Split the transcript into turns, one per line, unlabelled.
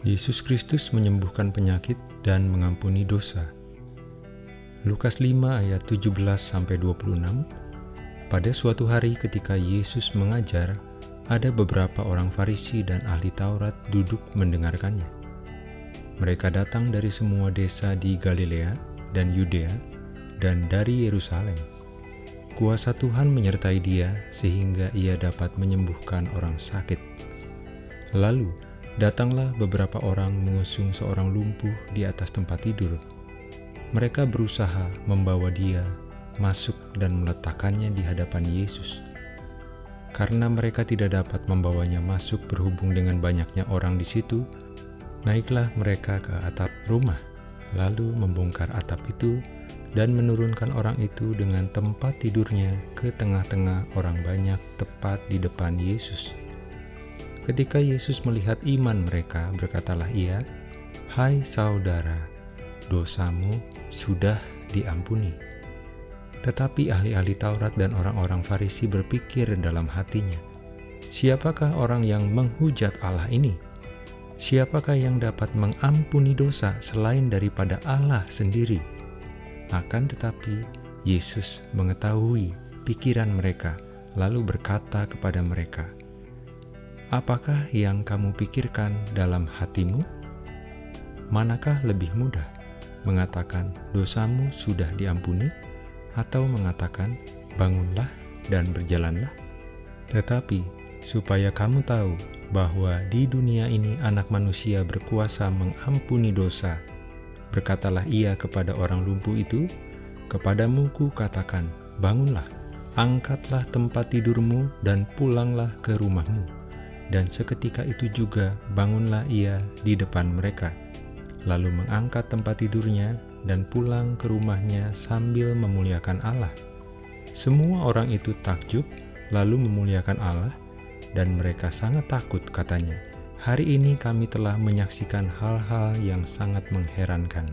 Yesus Kristus menyembuhkan penyakit dan mengampuni dosa. Lukas 5 ayat 17-26 Pada suatu hari ketika Yesus mengajar, ada beberapa orang Farisi dan ahli Taurat duduk mendengarkannya. Mereka datang dari semua desa di Galilea dan Yudea dan dari Yerusalem. Kuasa Tuhan menyertai dia sehingga ia dapat menyembuhkan orang sakit. Lalu, Datanglah beberapa orang mengusung seorang lumpuh di atas tempat tidur. Mereka berusaha membawa dia masuk dan meletakkannya di hadapan Yesus. Karena mereka tidak dapat membawanya masuk berhubung dengan banyaknya orang di situ, naiklah mereka ke atap rumah, lalu membongkar atap itu dan menurunkan orang itu dengan tempat tidurnya ke tengah-tengah orang banyak tepat di depan Yesus. Ketika Yesus melihat iman mereka, berkatalah ia, Hai saudara, dosamu sudah diampuni. Tetapi ahli-ahli Taurat dan orang-orang Farisi berpikir dalam hatinya, Siapakah orang yang menghujat Allah ini? Siapakah yang dapat mengampuni dosa selain daripada Allah sendiri? Akan tetapi, Yesus mengetahui pikiran mereka, lalu berkata kepada mereka, Apakah yang kamu pikirkan dalam hatimu? Manakah lebih mudah mengatakan dosamu sudah diampuni atau mengatakan bangunlah dan berjalanlah? Tetapi supaya kamu tahu bahwa di dunia ini anak manusia berkuasa mengampuni dosa, berkatalah ia kepada orang lumpuh itu, kepadamu ku katakan, bangunlah, angkatlah tempat tidurmu dan pulanglah ke rumahmu dan seketika itu juga bangunlah ia di depan mereka, lalu mengangkat tempat tidurnya dan pulang ke rumahnya sambil memuliakan Allah. Semua orang itu takjub, lalu memuliakan Allah, dan mereka sangat takut katanya, Hari ini kami telah menyaksikan hal-hal yang sangat mengherankan.